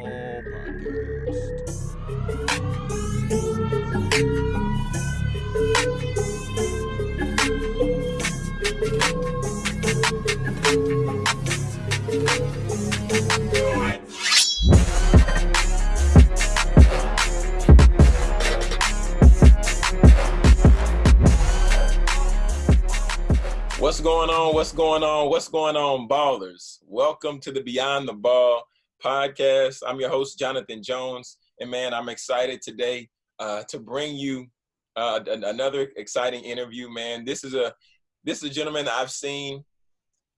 Podcast. What's going on? What's going on? What's going on, ballers? Welcome to the Beyond the Ball podcast. I'm your host, Jonathan Jones. And man, I'm excited today uh, to bring you uh, another exciting interview, man. This is a this is a gentleman I've seen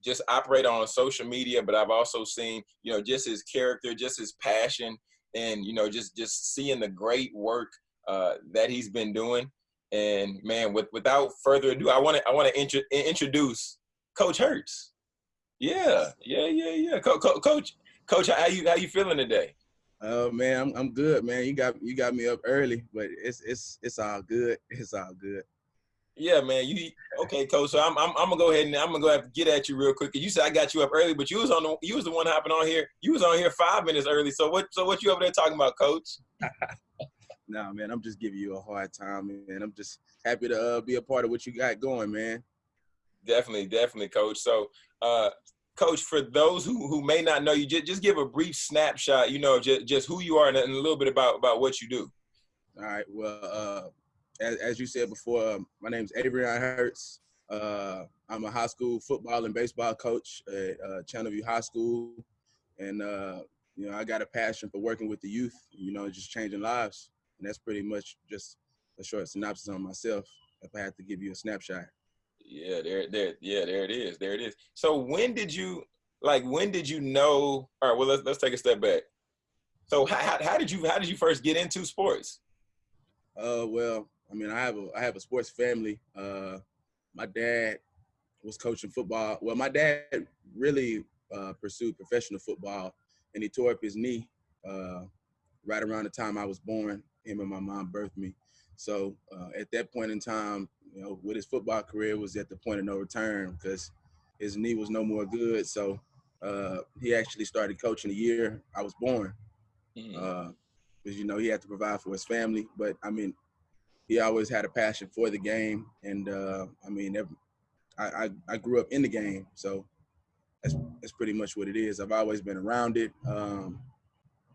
just operate on social media, but I've also seen, you know, just his character, just his passion, and you know, just just seeing the great work uh, that he's been doing. And man, with, without further ado, I want to I want to intro, introduce Coach Hurts. Yeah, yeah, yeah, yeah. Co- co- coach, Coach, how you how you feeling today? Oh man, I'm I'm good, man. You got you got me up early, but it's it's it's all good. It's all good. Yeah, man. You okay, Coach? So I'm I'm, I'm gonna go ahead and I'm gonna go have to get at you real quick. You said I got you up early, but you was on the you was the one hopping on here. You was on here five minutes early. So what so what you over there talking about, Coach? Nah, man, I'm just giving you a hard time, man. I'm just happy to uh, be a part of what you got going, man. Definitely, definitely, Coach. So, uh, Coach, for those who, who may not know you, just, just give a brief snapshot, you know, just, just who you are and a little bit about, about what you do. All right. Well, uh, as, as you said before, um, my name's Averion Hurts. Uh, I'm a high school football and baseball coach at uh, Channelview High School, and uh, you know I got a passion for working with the youth. You know, just changing lives, and that's pretty much just a short synopsis on myself. If I had to give you a snapshot. Yeah, there, there, yeah, there it is, there it is. So when did you, like, when did you know? All right, well, let's let's take a step back. So how, how, how did you how did you first get into sports? Uh, well, I mean, I have a I have a sports family. Uh, my dad was coaching football. Well, my dad really uh, pursued professional football, and he tore up his knee uh, right around the time I was born. Him and my mom birthed me. So uh, at that point in time, you know, with his football career was at the point of no return because his knee was no more good. So uh, he actually started coaching the year I was born Mm. because you know he had to provide for his family. But I mean, he always had a passion for the game, and uh, I mean, every, I, I I grew up in the game, so that's that's pretty much what it is. I've always been around it. Um,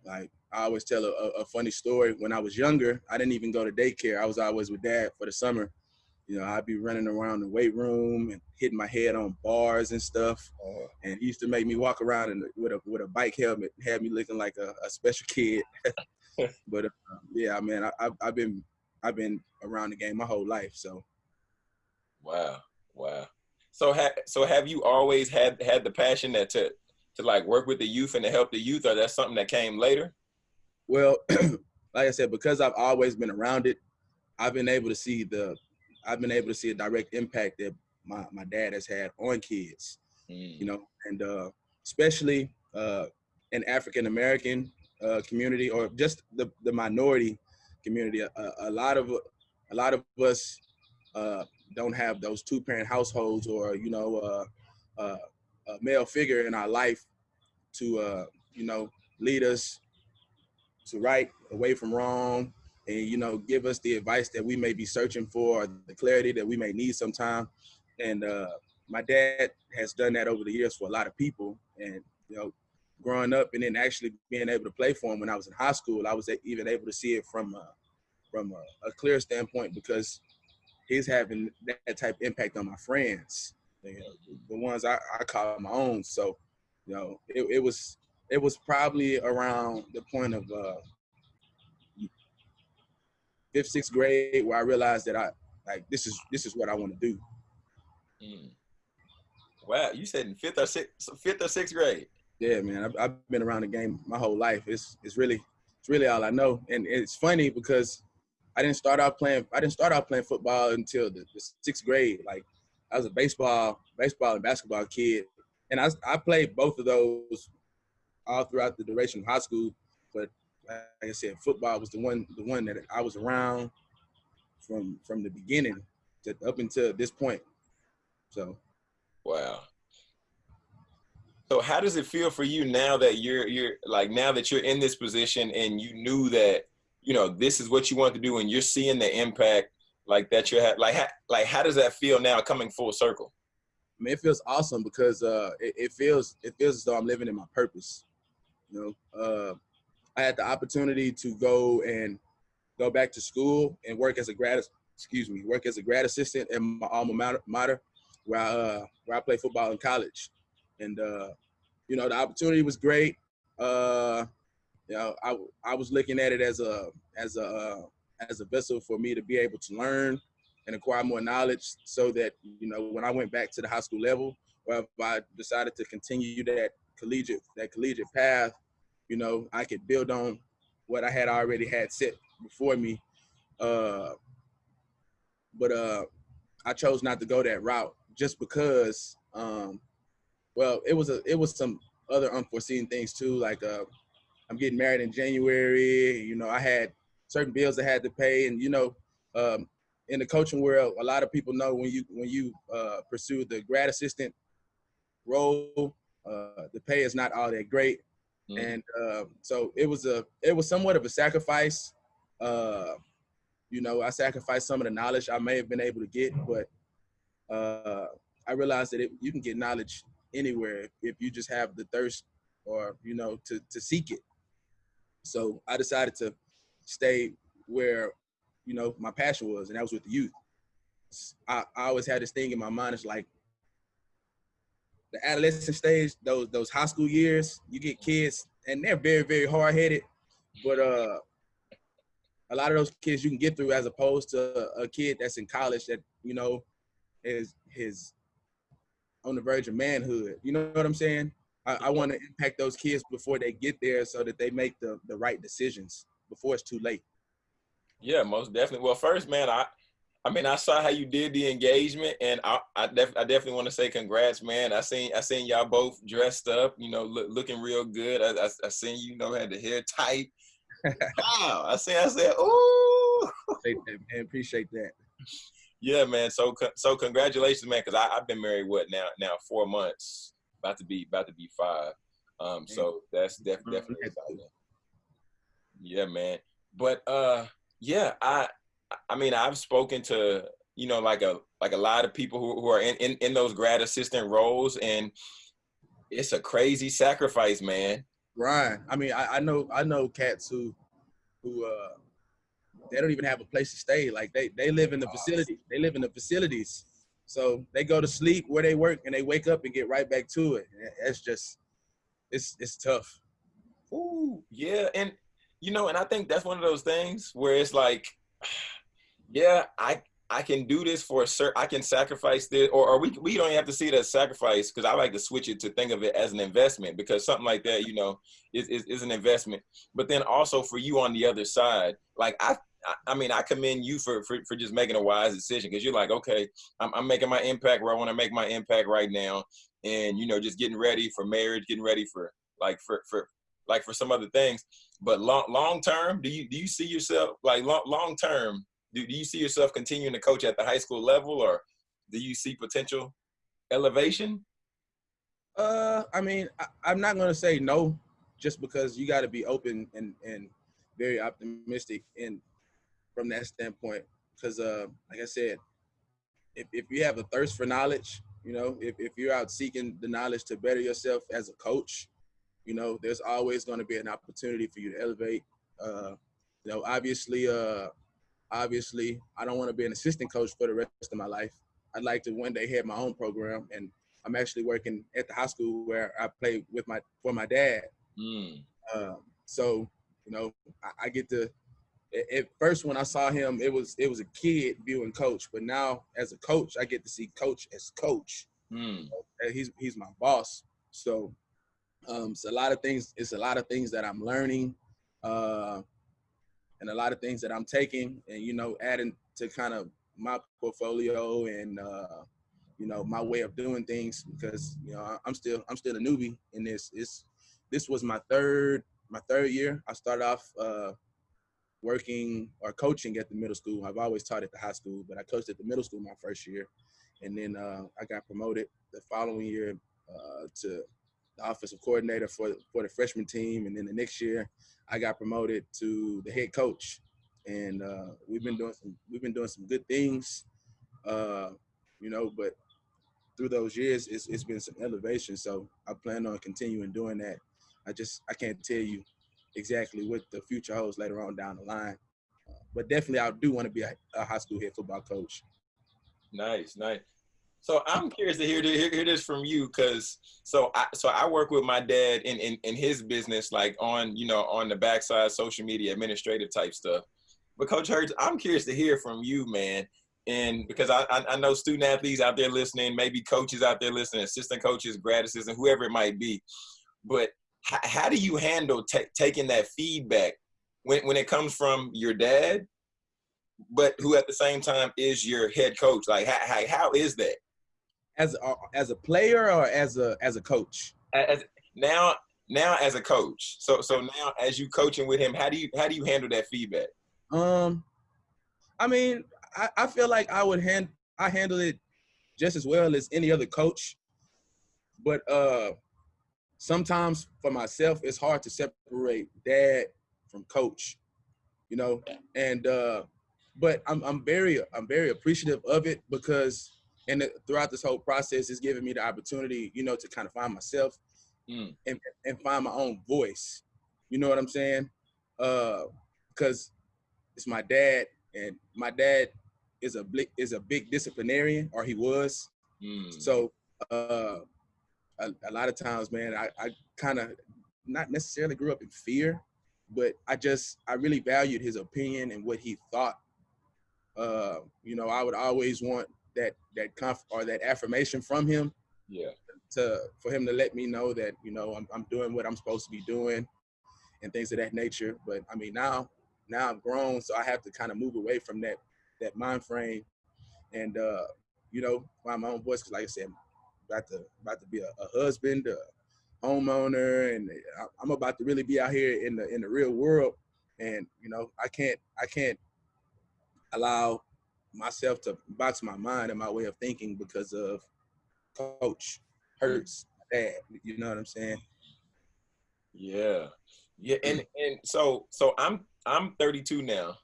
like I always tell a, a, a funny story. When I was younger, I didn't even go to daycare. I was always with dad for the summer. You know, I'd be running around the weight room and hitting my head on bars and stuff. And he used to make me walk around in, with a with a bike helmet, had me looking like a, a special kid. but uh, yeah, man, I, I've, I've been I've been around the game my whole life. So Wow, wow. So ha- so have you always had had the passion that to to like work with the youth and to help the youth, or that's something that came later? Well, like I said, because I've always been around it, I've been able to see the, I've been able to see a direct impact that my, my dad has had on kids, Mm. you know, and uh, especially uh, in African American uh, community or just the, the minority community. A, a lot of a lot of us uh, don't have those two parent households or you know uh, uh, a male figure in our life to uh, you know lead us to right away from wrong and you know give us the advice that we may be searching for or the clarity that we may need sometime. And uh, my dad has done that over the years for a lot of people. And you know growing up and then actually being able to play for him when i was in high school i was even able to see it from a, from a, a clear standpoint because he's having that, that type of impact on my friends you know, the ones I, I call my own. So you know it, it was it was probably around the point of uh, fifth, sixth grade where I realized that I like this is this is what I want to do. Mm. Wow, you said in fifth or sixth, fifth or sixth grade. Yeah, man, I've, I've been around the game my whole life. It's it's really it's really all I know, and it's funny because I didn't start out playing I didn't start out playing football until the, the sixth grade. Like I was a baseball baseball and basketball kid, and I I played both of those all throughout the duration of high school. Like I said, football was the one the one that I was around from from the beginning to up until this point. So Wow. So how does it feel for you now that you're you're like now that you're in this position and you knew that you know this is what you want to do and you're seeing the impact like that you have like how, like how does that feel now coming full circle? I mean, it feels awesome because uh, it, it, feels it feels as though I'm living in my purpose. You know, uh, I had the opportunity to go and go back to school and work as a grad excuse me work as a grad assistant in my alma mater, where I, uh, where I play football in college, and uh, you know the opportunity was great. Uh, you know, I I was looking at it as a as a uh, as a vessel for me to be able to learn and acquire more knowledge so that, you know, when I went back to the high school level, or if I decided to continue that collegiate, that collegiate path, you know, I could build on what I had already had set before me. Uh, but uh, I chose not to go that route just because, um, well, it was a, it was some other unforeseen things too. Like uh, I'm getting married in January. You know, I had certain bills I had to pay, and you know, um, in the coaching world, a lot of people know when you when you uh, pursue the grad assistant role, uh, the pay is not all that great, mm. and uh, so it was a it was somewhat of a sacrifice. Uh, you know, I sacrificed some of the knowledge I may have been able to get, but uh, I realized that it, you can get knowledge anywhere if you just have the thirst or you know to to seek it. So I decided to stay where you know my passion was, and that was with the youth. I, I always had this thing in my mind. It's like the adolescent stage, those those high school years. You get kids, and they're very very hard headed, but uh, a lot of those kids you can get through as opposed to a, kid that's in college that you know is his on the verge of manhood. You know what I'm saying? I, I want to impact those kids before they get there so that they make the, the right decisions before it's too late. Yeah, most definitely. Well, first, man, I I mean, I saw how you did the engagement, and I I, def, I definitely want to say congrats, man. I seen I seen y'all both dressed up, you know, look, looking real good. I, I, I seen you, you know had the hair tight. wow, I see. I said, ooh. Appreciate that, man. Appreciate that. Yeah, man. So so congratulations, man. Because I've been married what now now four months, about to be about to be five. Um, so that's def, definitely exciting. Yeah, man. But uh, yeah, I I mean I've spoken to you know like a like a lot of people who, who are in, in in those grad assistant roles, and it's a crazy sacrifice, man. Right. I mean, I, I know I know cats who who uh they don't even have a place to stay. Like they they live in the facility. They live in the facilities. So they go to sleep where they work and they wake up and get right back to it. It's just it's it's tough. Ooh, yeah, and you know, and I think that's one of those things where it's like, yeah, I I can do this for a certain, I can sacrifice this, or, or we we don't have to see it as sacrifice because I like to switch it to think of it as an investment because something like that, you know, is, is, is an investment. But then also for you on the other side, like I I mean, I commend you for, for, for just making a wise decision because you're like, okay, I'm, I'm making my impact where I want to make my impact right now. And, you know, just getting ready for marriage, getting ready for like, for, for, like for some other things. But long, long term, do you, do you see yourself like long, long term, do, do you see yourself continuing to coach at the high school level or do you see potential elevation? Uh, I mean, I, am not going to say no just because you got to be open and, and very optimistic. And from that standpoint because uh, like i said if, if you have a thirst for knowledge you know if, if you're out seeking the knowledge to better yourself as a coach you know there's always going to be an opportunity for you to elevate uh, you know obviously uh, obviously i don't want to be an assistant coach for the rest of my life i'd like to one day have my own program and i'm actually working at the high school where i play with my for my dad mm. um, so you know I, I get to at first when I saw him, it was it was a kid viewing coach, but now as a coach, I get to see coach as coach. Mm. He's he's my boss. So um it's a lot of things, it's a lot of things that I'm learning, uh and a lot of things that I'm taking and you know, adding to kind of my portfolio and uh you know my way of doing things because you know I'm still I'm still a newbie in this. It's this was my third my third year. I started off uh working or coaching at the middle school. I've always taught at the high school, but I coached at the middle school my first year, and then uh, I got promoted the following year uh, to the offensive coordinator for for the freshman team, and then the next year I got promoted to the head coach, and uh, we've been doing some we've been doing some good things, uh, you know. But through those years, it's it's been some elevation. So I plan on continuing doing that. I just I can't tell you exactly what the future holds later on down the line, uh, but definitely I do want to be a, a high school head football coach. Nice, nice. So I'm curious to hear, hear, hear this from you, because so I so I work with my dad in, in in his business, like on you know on the backside, social media, administrative type stuff. But Coach Hurts, I'm curious to hear from you, man, and because I I, know student athletes out there listening, maybe coaches out there listening, assistant coaches, grad assistant, whoever it might be. But how, how do you handle taking that feedback when when it comes from your dad but who at the same time is your head coach? Like, how, how is that? As a, as a player or as a as a coach? As now now as a coach. So so now as you coaching with him, how do you how do you handle that feedback? Um, I mean, I, I feel like I would hand I handle it just as well as any other coach, but uh, sometimes for myself it's hard to separate dad from coach, you know, and uh, but I'm I'm very I'm very appreciative of it because and throughout this whole process, it's given me the opportunity, you know, to kind of find myself mm. and, and find my own voice. You know what I'm saying? Uh, because it's my dad, and my dad is a big is a big disciplinarian, or he was. Mm. So uh, a, a, lot of times, man, I, I kind of not necessarily grew up in fear, but I just I really valued his opinion and what he thought. Uh, you know, I would always want that that conf or that affirmation from him. Yeah. To for him to let me know that you know I'm I'm doing what I'm supposed to be doing, and things of that nature. But I mean now now I'm grown, so I have to kind of move away from that that mind frame, and uh, you know find my own voice. Cause like I said, about to about to be a, a husband, a homeowner, and I'm about to really be out here in the in the real world. And you know I can't I can't allow myself to box my mind and my way of thinking because of coach hurts dad. You know what I'm saying? Yeah. Yeah. And and so so I'm I'm 32 now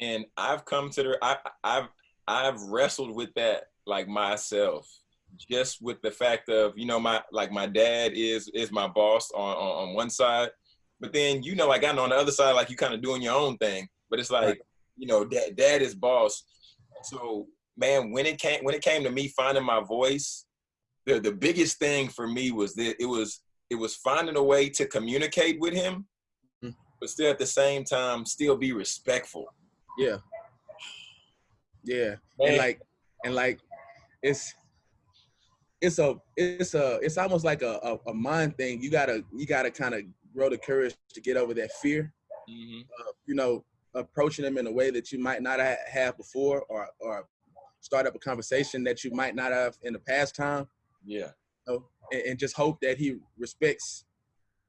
and I've come to the I I've I've wrestled with that like myself just with the fact of you know my like my dad is is my boss on on, on one side but then you know like I know on the other side like you kind of doing your own thing but it's like right. you know dad dad is boss so man, when it came when it came to me finding my voice, the the biggest thing for me was that it was it was finding a way to communicate with him, mm-hmm. but still at the same time still be respectful. Yeah. Yeah. Man. And like and like it's it's a it's a it's almost like a, a, a mind thing. You gotta you gotta kind of grow the courage to get over that fear. Mm-hmm. Uh, you know, approaching them in a way that you might not have before or or start up a conversation that you might not have in the past time. Yeah. You know, and, and, just hope that he respects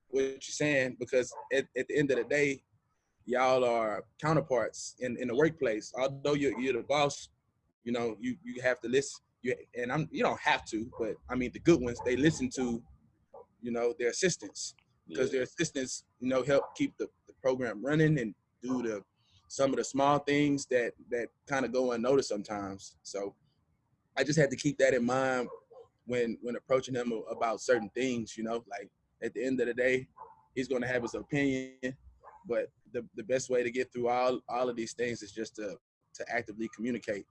what you're saying because at, at the end of the day, y'all are counterparts in, in the workplace. Although you're, you're the boss, you know, you, you have to listen. You, and I'm you don't have to, but I mean the good ones they listen to, you know, their assistants because yeah. their assistants, you know, help keep the, the program running and do the some of the small things that that kind of go unnoticed sometimes. So I just had to keep that in mind when when approaching him about certain things. You know, like at the end of the day, he's going to have his opinion, but the the best way to get through all all of these things is just to to actively communicate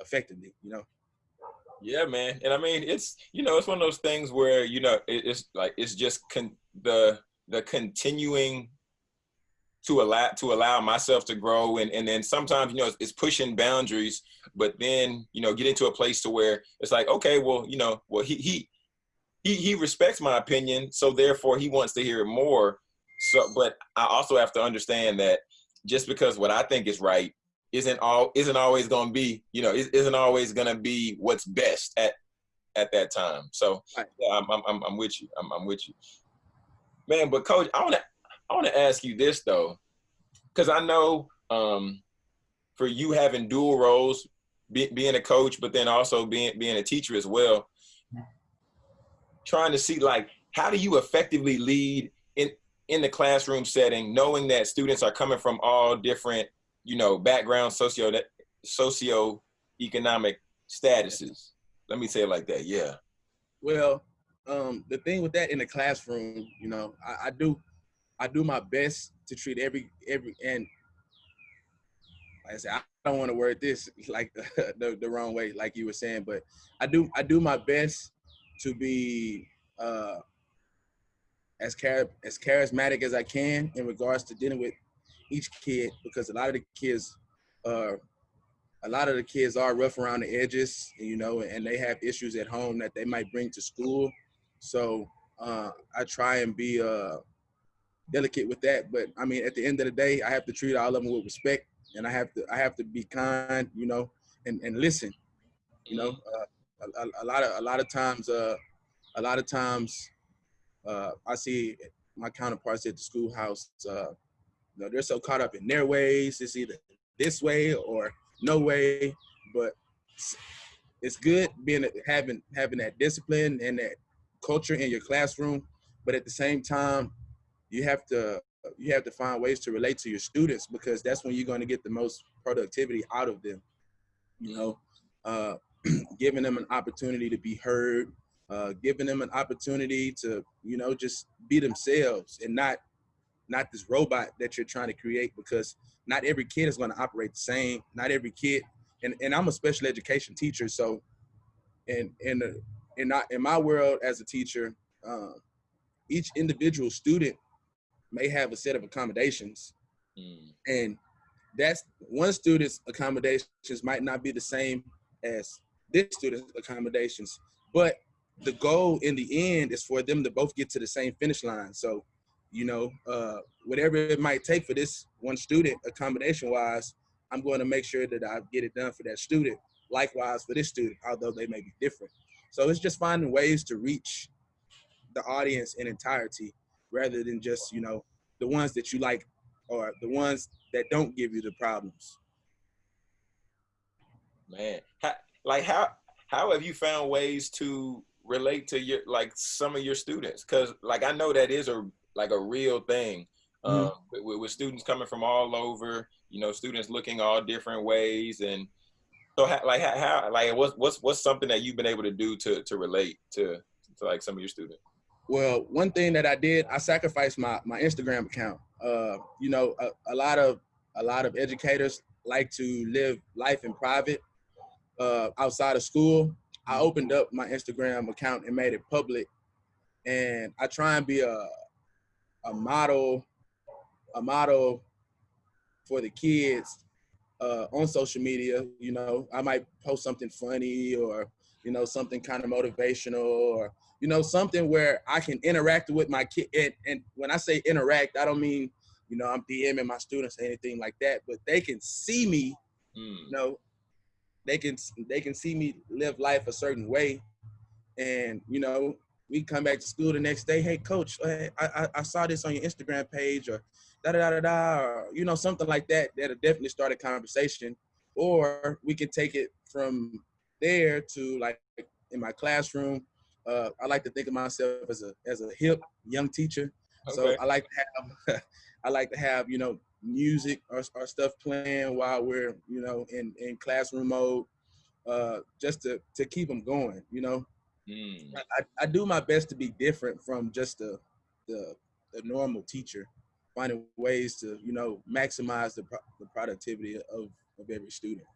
effectively. You know. Yeah, man, and I mean it's you know it's one of those things where you know it, it's like it's just con- the the continuing to allow to allow myself to grow. And and then sometimes you know it's, it's, pushing boundaries but then you know get into a place to where it's like okay well you know well he he he, he respects my opinion so therefore he wants to hear it more. So but i also have to understand that just because what i think is right isn't all isn't always going to be you know isn't always going to be what's best at at that time. So yeah, I'm, I'm, I'm with you. I'm, I'm with you. Man but coach i want to I want to ask you this though, because I know um, for you having dual roles, be, being a coach, but then also being being a teacher as well. Trying to see like how do you effectively lead in in the classroom setting, knowing that students are coming from all different, you know, backgrounds, socio socio economic statuses. Let me say it like that. Yeah. Well, um, the thing with that in the classroom, you know, I, I do, I do my best to treat every every and like I said, I don't want to word this like the, the wrong way, like you were saying, but I do I do my best to be uh, as char- as charismatic as I can in regards to dealing with each kid because a lot of the kids uh, a lot of the kids are rough around the edges, you know, and they have issues at home that they might bring to school. So uh, I try and be uh, delicate with that. But I mean, at the end of the day, I have to treat all of them with respect, and I have to I have to be kind, you know, and and listen. You know, uh, a, a, lot of a lot of times, uh, a lot of times, uh, I see my counterparts at the schoolhouse. Uh, you know, they're so caught up in their ways. It's either this way or no way. But it's good being having having that discipline and that culture in your classroom. But at the same time, you have to you have to find ways to relate to your students because that's when you're going to get the most productivity out of them. You know, uh, giving them an opportunity to be heard, uh, giving them an opportunity to you know just be themselves and not not this robot that you're trying to create because not every kid is going to operate the same. Not every kid, and, and I'm a special education teacher, so in in the, in not in my world as a teacher, um, each individual student may have a set of accommodations, mm. and that's one student's accommodations might not be the same as this student's accommodations, but the goal in the end is for them to both get to the same finish line. So you know, uh, whatever it might take for this one student, accommodation wise, I'm going to make sure that I get it done for that student. Likewise for this student, although they may be different. So it's just finding ways to reach the audience in entirety rather than just, you know, the ones that you like or the ones that don't give you the problems. Man, how, like how how have you found ways to relate to your like some of your students? Because like I know that is a like a real thing mm-hmm. um, with, with, students coming from all over. You know, students looking all different ways, and so how, like how, how like what's what's what's something that you've been able to do to to relate to to like some of your students. Well, one thing that I did, I sacrificed my my Instagram account. Uh, you know, a, a lot of a lot of educators like to live life in private uh, outside of school. I mm-hmm. opened up my Instagram account and made it public, and I try and be a a model, a model for the kids uh, on social media. You know, I might post something funny or you know something kind of motivational or you know something where I can interact with my kid. And, and when I say interact, I don't mean you know I'm DMing my students or anything like that, but they can see me. Mm. You know, they can they can see me live life a certain way, and you know we come back to school the next day. Hey, coach, I, I, I saw this on your Instagram page, or da da da da da, or you know something like that. That'll definitely start a conversation. Or we can take it from there to like in my classroom. Uh, I like to think of myself as a as a hip young teacher. Okay. So I like to have I like to have you know music or, or stuff playing while we're you know in in classroom mode, uh, just to to keep them going. You know, Mm. I, I do my best to be different from just the, the, the normal teacher, finding ways to you know maximize the, pro the productivity of, of every student.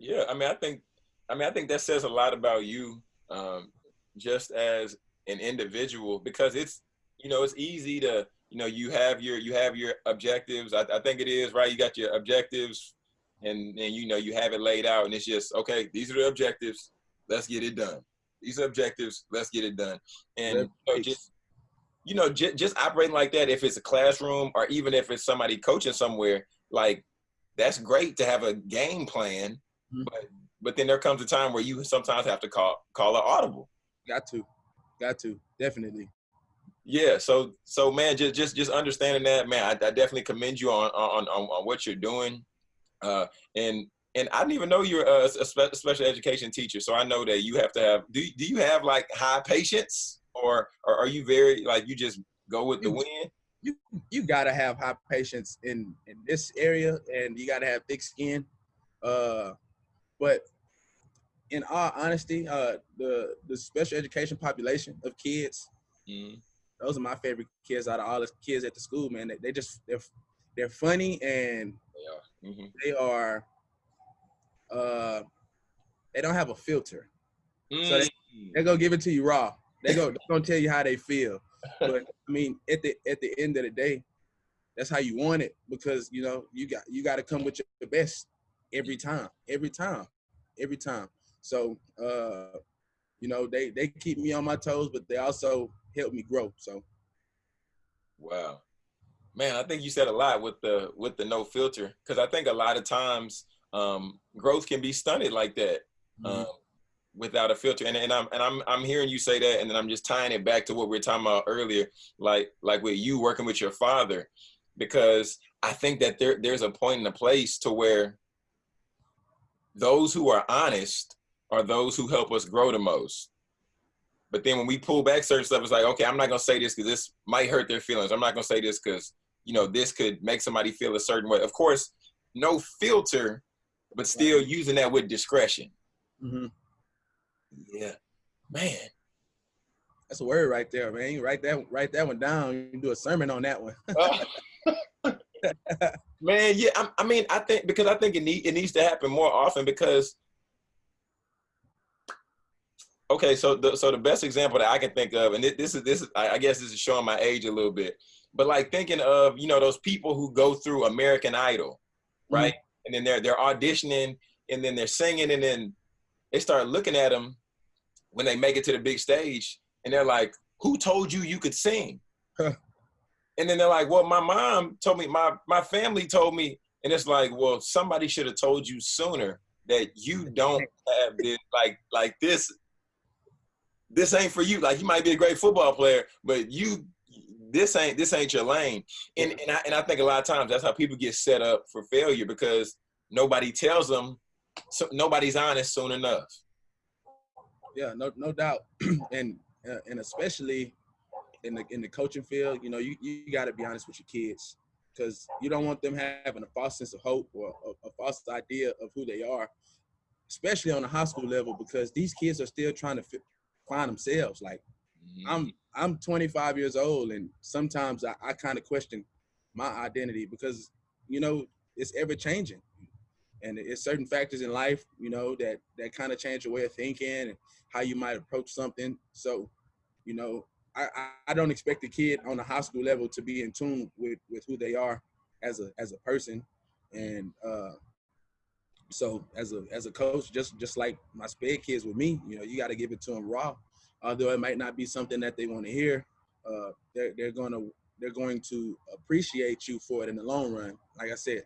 Yeah, I mean, I think, I mean, I think that says a lot about you, um, just as an individual, because it's, you know, it's easy to, you know, you have your, you have your objectives. I, I think it is right. You got your objectives, and and you know, you have it laid out, and it's just okay. These are the objectives let's get it done. These are objectives, let's get it done. And you know, just you know, just, just operating like that, if it's a classroom or even if it's somebody coaching somewhere, like that's great to have a game plan, mm-hmm. but but then there comes a time where you sometimes have to call call an audible. Got to, got to, definitely. Yeah. So so man, just just just understanding that, man, I, I definitely commend you on on on, on what you're doing. Uh, and and I didn't even know you're a, a, special education teacher. So I know that you have to have. Do do you have like high patience? or, or are you very like you just go with the wind? You you gotta have high patience in in this area, and you gotta have thick skin. Uh, but in all honesty, uh, the the special education population of kids, mm-hmm. those are my favorite kids out of all the kids at the school. Man, they, they just they're they're funny and they are. Mm-hmm. They are. Uh, they don't have a filter, mm-hmm. so they, mm. they go give it to you raw. They go they're gonna tell you how they feel. But I mean, at the at the end of the day, that's how you want it because you know you got you got to come with your best every time, every time, every time. So, uh, you know, they they keep me on my toes, but they also help me grow. So, wow, man, I think you said a lot with the with the no filter because I think a lot of times um, growth can be stunted like that. Mm-hmm. Um, without a filter and, and I'm and I'm I'm hearing you say that and then I'm just tying it back to what we were talking about earlier like like with you working with your father because I think that there there's a point in a place to where those who are honest are those who help us grow the most. But then when we pull back certain stuff, it's like, okay, I'm not gonna say this because this might hurt their feelings. I'm not gonna say this because you know this could make somebody feel a certain way. Of course, no filter, but still using that with discretion. Mm-hmm. Yeah, man. That's a word right there, man. You write that write that one down. You can do a sermon on that one. man, yeah. I, I, mean, I think because I think it need it needs to happen more often because okay, so the so the best example that I can think of, and this is this is I guess this is showing my age a little bit, but like thinking of you know those people who go through American Idol, right? Mm-hmm. And then they're they're auditioning, and then they're singing, and then they start looking at them when they make it to the big stage, and they're like, "Who told you you could sing?" And then they're like, "Well, my mom told me, my my family told me," and it's like, "Well, somebody should have told you sooner." that you don't have this like like this this ain't for you. Like you might be a great football player, but you this ain't this ain't your lane. And and I, and I think a lot of times that's how people get set up for failure because nobody tells them so nobody's honest soon enough. Yeah, no no doubt. and uh, and especially in the in the coaching field, you know, you, you got to be honest with your kids because you don't want them having a false sense of hope or a, a false idea of who they are, especially on the high school level because these kids are still trying to find themselves. Like mm-hmm. I'm I'm 25 years old, and sometimes I, I kind of question my identity because you know it's ever changing, and it's certain factors in life you know that that kind of change your way of thinking and how you might approach something. So, you know, I, I don't expect a kid on the high school level to be in tune with with who they are as a as a person, and uh, so as a as a coach, just just like my sped kids with me, you know, you got to give it to them raw. Although it might not be something that they want to hear, uh, they're they're gonna they're going to appreciate you for it in the long run. Like I said,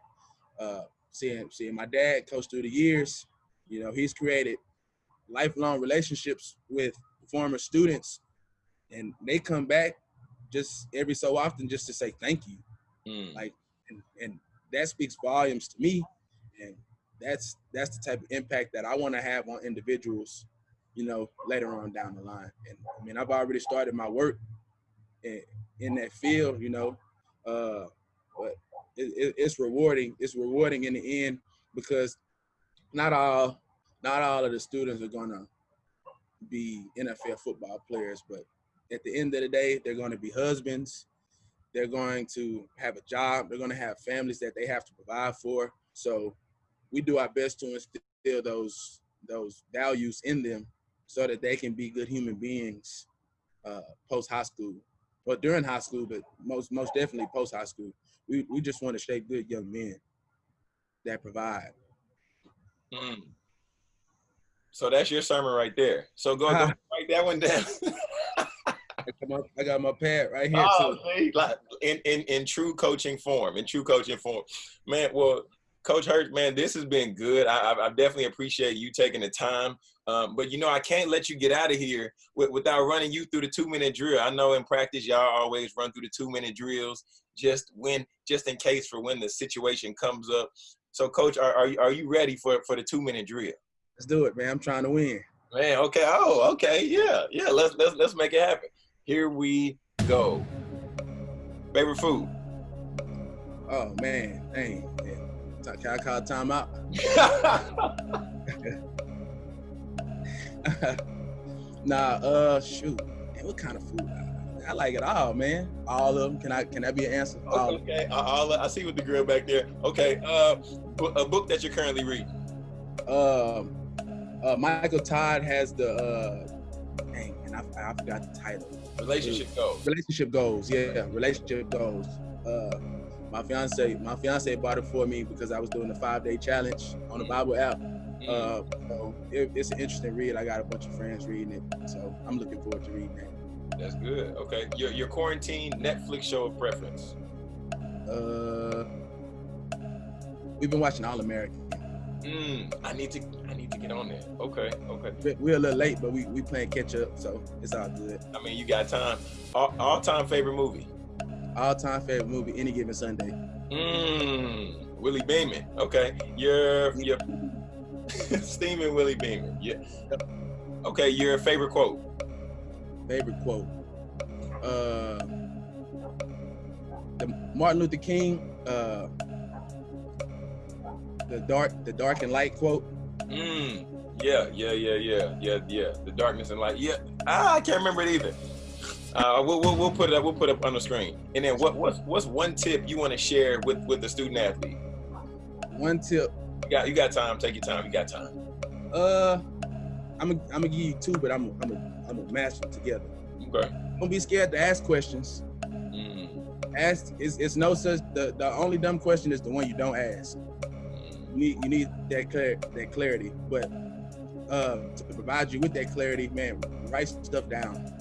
uh, seeing seeing my dad coach through the years, you know, he's created lifelong relationships with former students, and they come back just every so often just to say thank you. Mm. Like, and, and that speaks volumes to me. And that's that's the type of impact that I want to have on individuals, you know, later on down the line. And I mean, I've already started my work in, in that field, you know, uh, but it, it, it's rewarding. It's rewarding in the end because not all not all of the students are gonna be NFL football players, but at the end of the day, they're going to be husbands. They're going to have a job. They're going to have families that they have to provide for. So we do our best to instill those those values in them so that they can be good human beings uh, post high school or during high school, but most most definitely post high school. We we just want to shape good young men that provide. Mm. So that's your sermon right there. So go, go write that one down. I got my pad right here. Oh, see, like in, in in true coaching form, in true coaching form, man. Well, Coach Hurt, man, this has been good. I, I definitely appreciate you taking the time. Um, but you know, I can't let you get out of here with, without running you through the two-minute drill. I know in practice y'all always run through the two-minute drills just when, just in case for when the situation comes up. So, Coach, are are you, are you ready for for the two-minute drill? Let's do it, man. I'm trying to win. Man, okay. Oh, okay. Yeah, yeah. Let's let's let's make it happen. Here we go. Favorite food? Oh man, dang. Can I call time out? nah, uh, shoot. Man, what kind of food? I like it all, man. All of them. Can I? Can that be an answer? All okay. All, I see with the grill back there. Okay. Uh, a book that you're currently reading. Um, uh, Michael Todd has the. Uh, dang, and I, I forgot the title. Relationship goals. Relationship goals. Yeah, relationship goals. Uh, my fiance, my fiance bought it for me because I was doing the five day challenge on the mm. Bible app. Mm. Uh, so it, it's an interesting read. I got a bunch of friends reading it, so I'm looking forward to reading that. That's good. Okay, your your quarantine Netflix show of preference. Uh, we've been watching All American. Mm, I need to I need to get on there. Okay, okay. We're a little late, but we we playing catch up, so it's all good. I mean, you got time. All, all time favorite movie. All time favorite movie, any given Sunday. Mmm, Willie Beamen. Okay, your your steaming Willie Beamen. Yeah. Okay, your favorite quote favorite quote. Uh, the Martin Luther King, uh, the dark, the dark and light quote. Mm, yeah, yeah, yeah, yeah, yeah, yeah. The darkness and light. Yeah, ah, I can't remember it either. Uh, we'll, we'll, we'll put it up. We'll put it up on the screen. And then what what's what's one tip you want to share with with the student athlete? One tip. You got you got time. Take your time. You got time. Uh, I'm gonna I'm gonna give you two, but I'm I'm gonna I'm gonna match them together. Okay. Don't be scared to ask questions. Mm. Ask it's, it's no such the, the only dumb question is the one you don't ask. You need you need that that clarity. But uh to provide you with that clarity, man, write stuff down.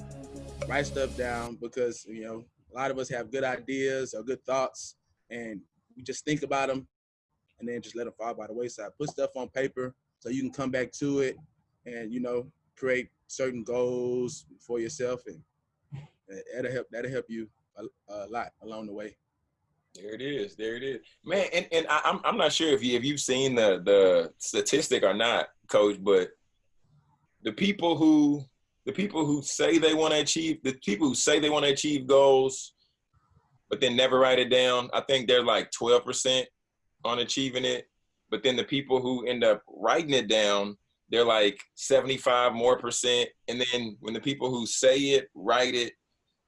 Write stuff down because you know a lot of us have good ideas or good thoughts and we just think about them and then just let them fall by the wayside. Put stuff on paper so you can come back to it and you know create certain goals for yourself, and that'll help. That'll help you a, a lot along the way. There it is. There it is, man. And and I, am I'm not sure if you if you've seen the the statistic or not, Coach, but the people who the people who say they want to achieve the people who say they want to achieve goals, but then never write it down. I think they're like 12 percent on achieving it. But then the people who end up writing it down they're like 75 more percent. And then when the people who say it, write it,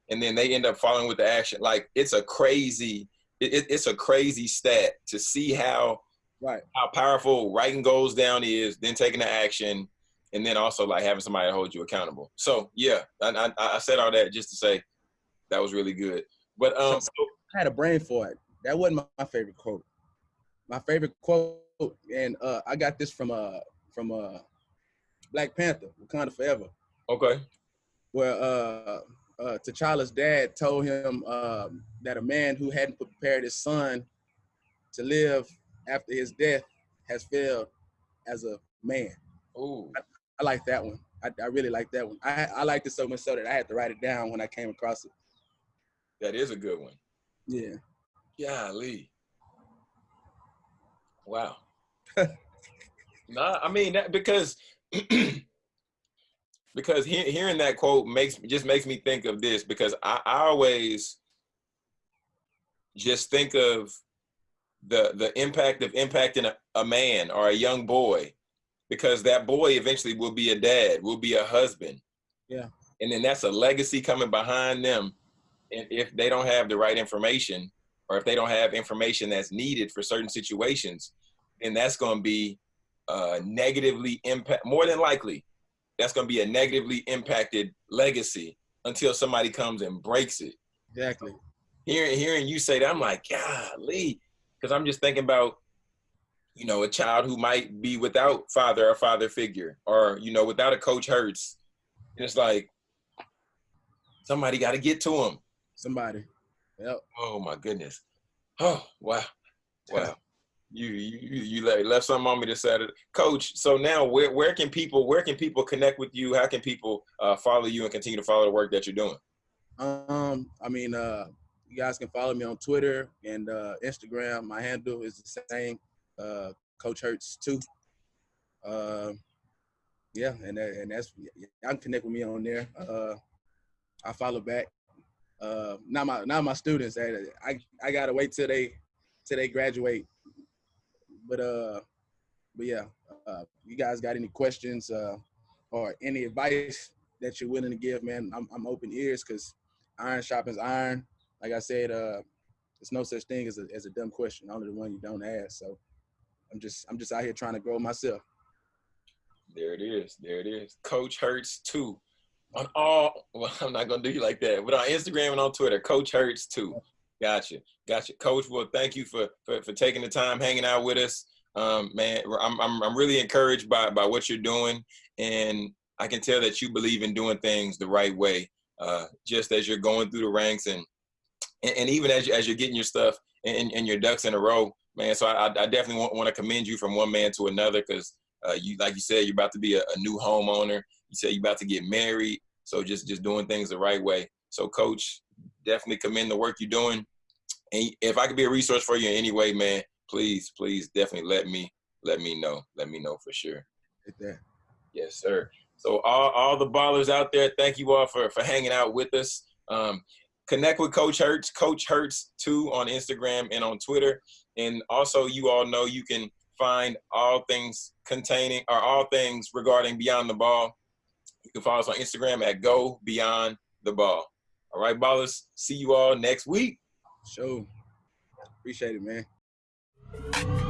and then they end up following with the action, like it's a crazy, it, it's a crazy stat to see how right how powerful writing goals down is, then taking the action, and then also like having somebody hold you accountable. So yeah, I, I, I said all that just to say that was really good. But um, so, I had a brain for it. That wasn't my, my favorite quote. My favorite quote, and uh, I got this from uh from uh Black Panther, Wakanda Forever. Okay. Where uh, uh, T'Challa's dad told him um, that a man who hadn't prepared his son to live after his death has failed as a man. Oh, I, I, like that one. I, I really like that one. I I liked it so much so that I had to write it down when I came across it. That is a good one. Yeah. Golly. Wow. nah, I mean that because because he, hearing that quote makes just makes me think of this because I, I always just think of the the impact of impacting a, a man or a young boy because that boy eventually will be a dad, will be a husband. Yeah. And then that's a legacy coming behind them. And if they don't have the right information or if they don't have information that's needed for certain situations, then that's going to be uh, negatively impact, more than likely, that's going to be a negatively impacted legacy until somebody comes and breaks it. Exactly. Hearing hearing you say that, I'm like, golly, because I'm just thinking about, you know, a child who might be without father or father figure, or you know, without a coach Hurts. And it's like somebody got to get to him. Somebody. Yep. Oh my goodness. Oh wow, wow you you you left something on me to say, coach. So now, where where can people where can people connect with you? How can people uh, follow you and continue to follow the work that you're doing? Um, I mean, uh, you guys can follow me on Twitter and uh, Instagram. My handle is the same, uh, Coach Hurts too. Uh, yeah, and and that's I can connect with me on there. Uh, I follow back. Uh, not my not my students. I I gotta wait till they till they graduate. But uh, but yeah, uh, you guys got any questions uh, or any advice that you're willing to give, man? I'm I'm open ears because iron sharpens iron. Like I said, uh, there's no such thing as a as a dumb question. Only the one you don't ask. So I'm just I'm just out here trying to grow myself. There it is. There it is. Coach Hurts too. On all well, I'm not gonna do you like that, but on Instagram and on Twitter, Coach Hurts too. Gotcha. Gotcha. Coach, well, thank you for for, for taking the time hanging out with us. Um, man, I'm, I'm I'm really encouraged by by what you're doing, and I can tell that you believe in doing things the right way. Uh, just as you're going through the ranks and and, and even as, you, as you're getting your stuff and, and your ducks in a row, man. So I, I definitely want, want to commend you from one man to another because uh, you, like you said, you're about to be a, a new homeowner. You said you're about to get married. So just just doing things the right way. So, coach, definitely commend the work you're doing. And if I could be a resource for you in any way, man, please, please, definitely let me let me know. Let me know for sure. Right there. Yes, sir. So all, all the ballers out there, thank you all for for hanging out with us. Um, connect with Coach Hurts, Coach Hurts two on Instagram and on Twitter. And also, you all know you can find all things containing or all things regarding Beyond the Ball. You can follow us on Instagram at Go Beyond the Ball. All right, ballers. See you all next week. Sure. Appreciate it, man.